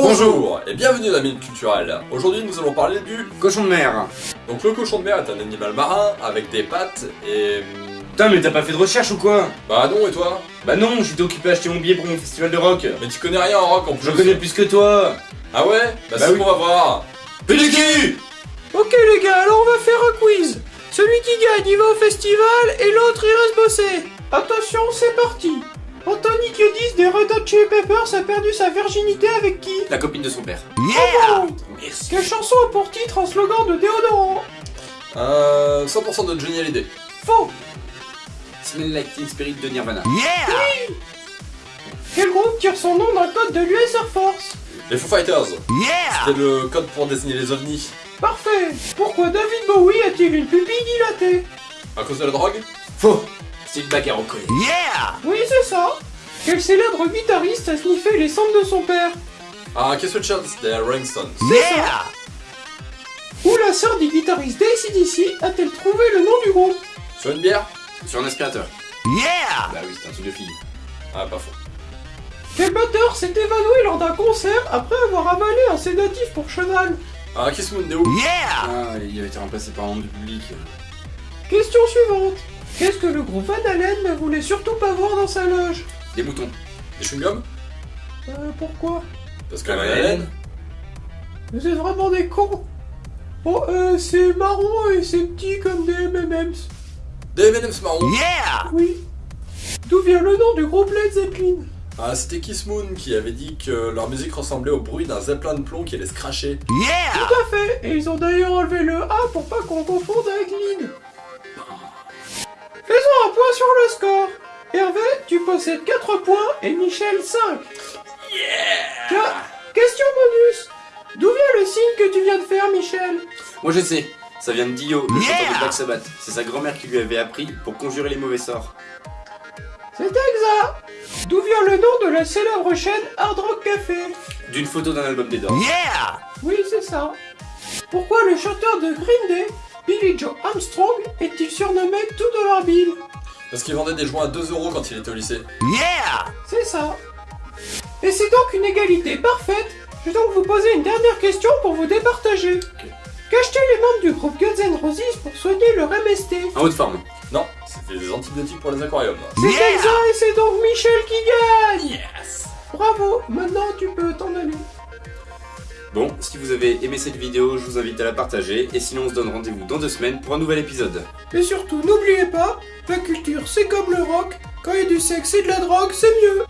Bonjour et bienvenue dans la Minute Culturelle. Aujourd'hui nous allons parler du... Cochon de mer. Donc le cochon de mer est un animal marin avec des pattes et... Putain, mais t'as pas fait de recherche ou quoi? Bah non et toi? Bah non, j'étais occupé à acheter mon billet pour mon festival de rock. Mais tu connais rien en rock en plus. Je connais plus que toi. Ah ouais? Bah, Bah c'est oui. qu'on va voir. Peliki Ok les gars, alors on va faire un quiz. Celui qui gagne, il va au festival et l'autre il reste bosser. Attention, c'est parti. Anthony Kiedis des Red Chili Peppers a perdu sa virginité avec qui? La copine de son père. Bravo Merci. Quelle chanson a pour titre un slogan de déodorant Euh... 100% de Johnny Hallyday. Faux. Smell like teen spirit de Nirvana. Quel groupe tire son nom d'un code de l'US Air Force? Les Foo Fighters. C'était le code pour désigner les ovnis. Parfait. Pourquoi David Bowie a-t-il une pupille dilatée? À cause de la drogue? Faux. C'est une bagarre au collet. Oui, c'est ça. Quel célèbre guitariste a sniffé les cendres de son père Ah, des Rolling Stones. C'est ça. Où la sœur du guitariste d'ACDC a-t-elle trouvé le nom du groupe Sur une bière Sur un aspirateur. Bah oui, c'est un truc de fille. Ah, pas faux. Quel batteur s'est évanoui lors d'un concert après avoir avalé un sédatif pour cheval Ah, Kiss des Who. Ah, il avait été remplacé par un membre du public. Question suivante. Qu'est-ce que le groupe Van Halen ne voulait surtout pas voir dans sa loge Des moutons. Des chewing-gums Euh, pourquoi? Parce que Halen... Halen. Vous êtes vraiment des cons Bon, euh, c'est marron et c'est petit comme des M&M's. Des M&M's marrons. Oui. D'où vient le nom du groupe Led Zeppelin? Ah, c'était Kiss Moon qui avait dit que leur musique ressemblait au bruit d'un zeppelin de plomb qui allait se cracher. Tout à fait Et ils ont d'ailleurs enlevé le A pour pas qu'on confonde avec Lynn. Faisons un point sur le score. Hervé, tu possèdes 4 points et Michel 5. Tiens, question bonus. D'où vient le signe que tu viens de faire, Michel? Moi je sais. Ça vient de Dio, le chanteur de Black Sabbath. C'est sa grand-mère qui lui avait appris pour conjurer les mauvais sorts. C'est exact. D'où vient le nom de la célèbre chaîne Hard Rock Café? D'une photo d'un album des Doors. Oui, c'est ça. Pourquoi le chanteur de Green Day, Billy Joe Armstrong, est-il surnommé tout de leur Bill Parce qu'il vendait des joints à 2 euros quand il était au lycée. C'est ça. Et c'est donc une égalité parfaite. Je vais donc vous poser une dernière question pour vous départager. Qu'achetaient les membres du groupe Guns N' Roses pour soigner leur MST En haute forme. Non, c'était des antibiotiques pour les aquariums. C'est exact et c'est donc Michel qui gagne Yes Bravo, maintenant tu peux t'en aller. Bon, si vous avez aimé cette vidéo, je vous invite à la partager. Et sinon, on se donne rendez-vous dans deux semaines pour un nouvel épisode. Et surtout, n'oubliez pas, la culture c'est comme le rock, quand il y a du sexe et de la drogue, c'est mieux